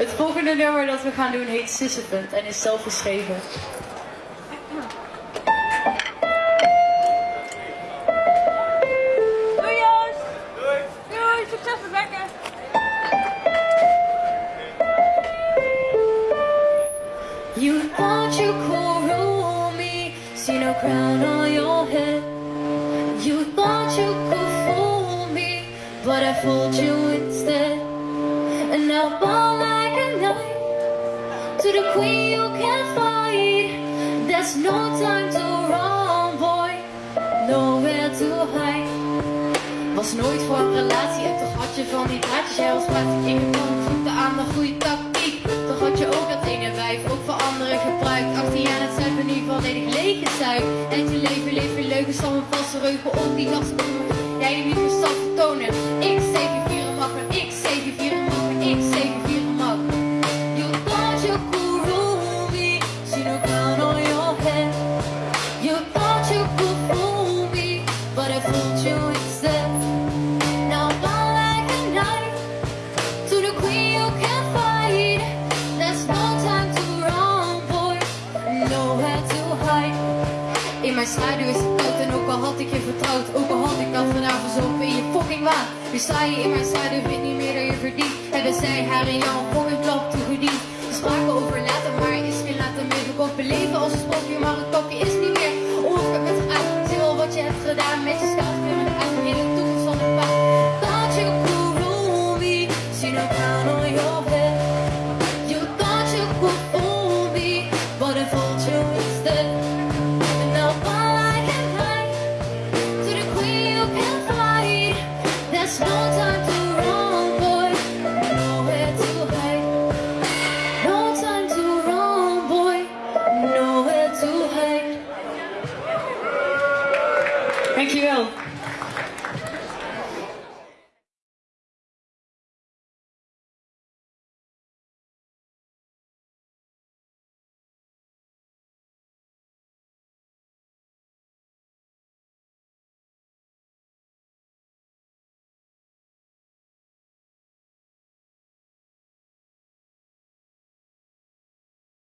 Het volgende nummer dat we gaan doen heet Sisyphant en is zelf geschreven. Doei Joost! Doei! Doei, succes met wekken! You thought you could rule me, see no crown on your head. You thought you could fool me, but I fooled you instead. And now fall like a knight to the queen you can't fight. There's no time to run, boy, nowhere to hide. Was nooit voor een relatie en toch had je van die draadjes. Jij was in je kant, zoekte aan de goede tactiek. Toch had je ook dat ene wijf, ook voor anderen gebruikt. 18 jaar, dat zijn we nu volledig leeggezuigd. En je leven leuk, is allemaal valse reugen op die gasten. Jij die niet verstand vertonen. Ik zeker mijn schaduw is het koud en ook al had ik je vertrouwd, ook al had ik dat gedaan verzopen in je fucking waan. Nu sta je in mijn schaduw, weet niet meer dat je verdient. Hebben zij haar en jou een fucking klap toegediend. Dankjewel.